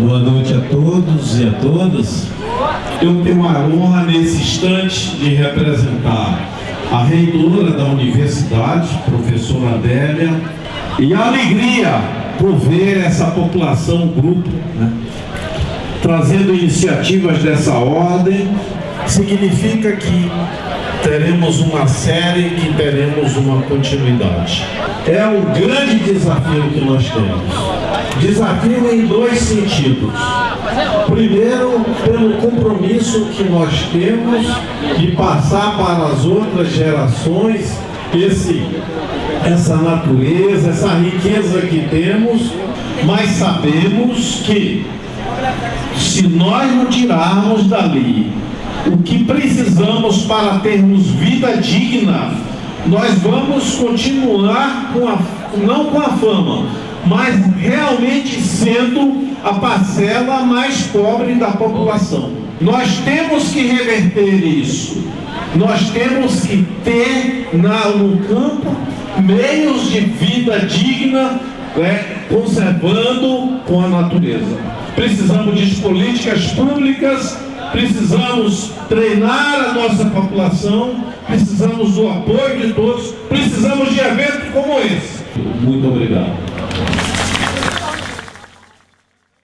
Boa noite a todos e a todas. Eu tenho a honra nesse instante de representar a reitora da universidade, professora Adélia, e a alegria por ver essa população, grupo, né, trazendo iniciativas dessa ordem, significa que teremos uma série, que teremos uma continuidade. É um grande desafio que nós temos. Desafio em dois sentidos. Primeiro, pelo compromisso que nós temos de passar para as outras gerações esse, essa natureza, essa riqueza que temos, mas sabemos que se nós não tirarmos dali o que precisamos para termos vida digna, nós vamos continuar com a, não com a fama, mas realmente sendo a parcela mais pobre da população. Nós temos que reverter isso. Nós temos que ter na, no campo meios de vida digna, né, conservando com a natureza. Precisamos de políticas públicas precisamos treinar a nossa população, precisamos do apoio de todos, precisamos de eventos como esse. Muito obrigado.